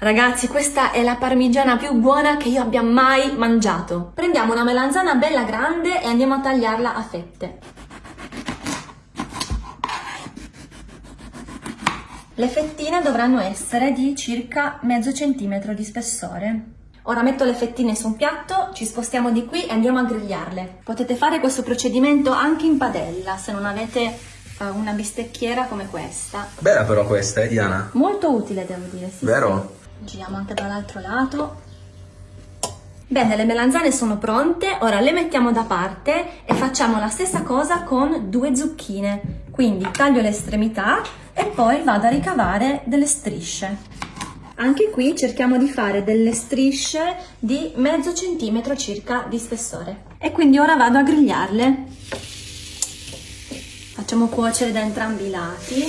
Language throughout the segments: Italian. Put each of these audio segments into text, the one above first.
Ragazzi, questa è la parmigiana più buona che io abbia mai mangiato. Prendiamo una melanzana bella grande e andiamo a tagliarla a fette. Le fettine dovranno essere di circa mezzo centimetro di spessore. Ora metto le fettine su un piatto, ci spostiamo di qui e andiamo a grigliarle. Potete fare questo procedimento anche in padella se non avete eh, una bistecchiera come questa. Bella però questa, eh Diana? Molto utile devo dire, sì. Vero? sì. Giriamo anche dall'altro lato. Bene, le melanzane sono pronte, ora le mettiamo da parte e facciamo la stessa cosa con due zucchine. Quindi taglio le estremità e poi vado a ricavare delle strisce. Anche qui cerchiamo di fare delle strisce di mezzo centimetro circa di spessore. E quindi ora vado a grigliarle. Facciamo cuocere da entrambi i lati.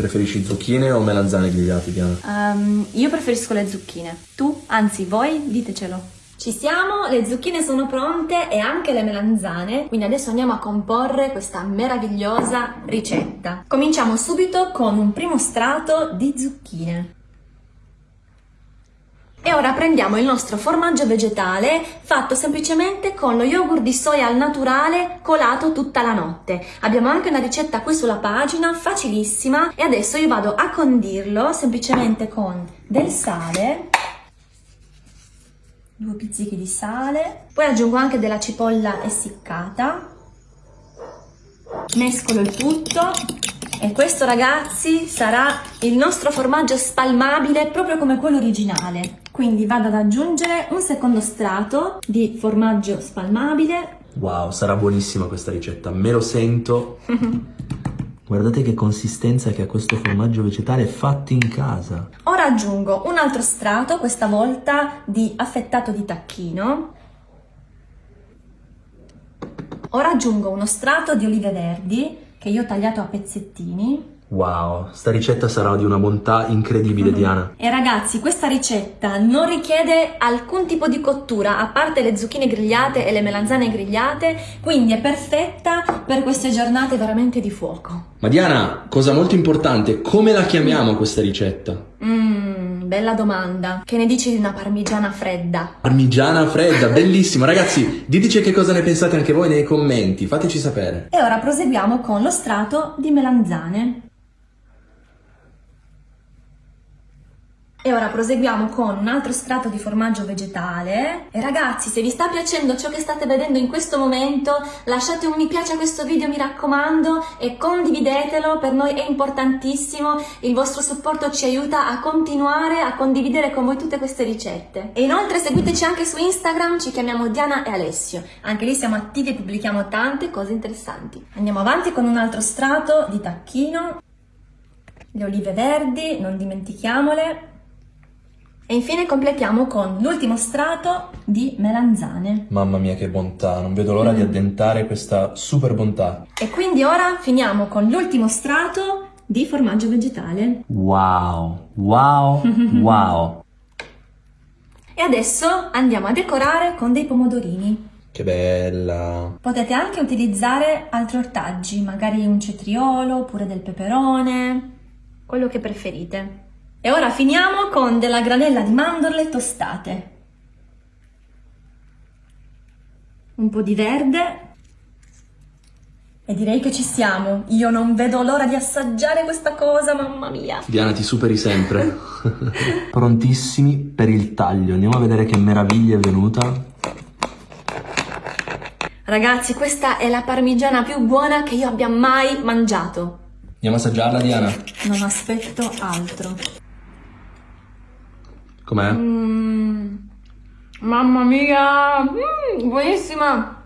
Preferisci zucchine o melanzane grigliate, Diana? Um, io preferisco le zucchine. Tu, anzi voi, ditecelo. Ci siamo, le zucchine sono pronte e anche le melanzane, quindi adesso andiamo a comporre questa meravigliosa ricetta. Cominciamo subito con un primo strato di zucchine. E ora prendiamo il nostro formaggio vegetale fatto semplicemente con lo yogurt di soia al naturale colato tutta la notte. Abbiamo anche una ricetta qui sulla pagina, facilissima, e adesso io vado a condirlo semplicemente con del sale due pizzichi di sale, poi aggiungo anche della cipolla essiccata, mescolo il tutto e questo ragazzi sarà il nostro formaggio spalmabile proprio come quello originale. Quindi vado ad aggiungere un secondo strato di formaggio spalmabile. Wow, sarà buonissima questa ricetta, me lo sento. Guardate che consistenza che ha questo formaggio vegetale fatto in casa. Ora aggiungo un altro strato, questa volta di affettato di tacchino. Ora aggiungo uno strato di olive verdi che io ho tagliato a pezzettini Wow, sta ricetta sarà di una bontà incredibile, mm -hmm. Diana. E ragazzi, questa ricetta non richiede alcun tipo di cottura, a parte le zucchine grigliate e le melanzane grigliate, quindi è perfetta per queste giornate veramente di fuoco. Ma Diana, cosa molto importante, come la chiamiamo questa ricetta? Mmm, bella domanda. Che ne dici di una parmigiana fredda? Parmigiana fredda, bellissimo. Ragazzi, diteci che cosa ne pensate anche voi nei commenti, fateci sapere. E ora proseguiamo con lo strato di melanzane. E ora proseguiamo con un altro strato di formaggio vegetale. E ragazzi, se vi sta piacendo ciò che state vedendo in questo momento, lasciate un mi piace a questo video, mi raccomando, e condividetelo, per noi è importantissimo. Il vostro supporto ci aiuta a continuare a condividere con voi tutte queste ricette. E inoltre seguiteci anche su Instagram, ci chiamiamo Diana e Alessio. Anche lì siamo attivi e pubblichiamo tante cose interessanti. Andiamo avanti con un altro strato di tacchino. Le olive verdi, non dimentichiamole. E infine completiamo con l'ultimo strato di melanzane. Mamma mia che bontà, non vedo l'ora mm. di addentare questa super bontà. E quindi ora finiamo con l'ultimo strato di formaggio vegetale. Wow, wow, wow. E adesso andiamo a decorare con dei pomodorini. Che bella! Potete anche utilizzare altri ortaggi, magari un cetriolo oppure del peperone, quello che preferite. E ora finiamo con della granella di mandorle tostate. Un po' di verde. E direi che ci siamo. Io non vedo l'ora di assaggiare questa cosa, mamma mia. Diana, ti superi sempre. Prontissimi per il taglio. Andiamo a vedere che meraviglia è venuta. Ragazzi, questa è la parmigiana più buona che io abbia mai mangiato. Andiamo a assaggiarla, Diana? Non aspetto altro. Com'è? Mm, mamma mia, mm, buonissima!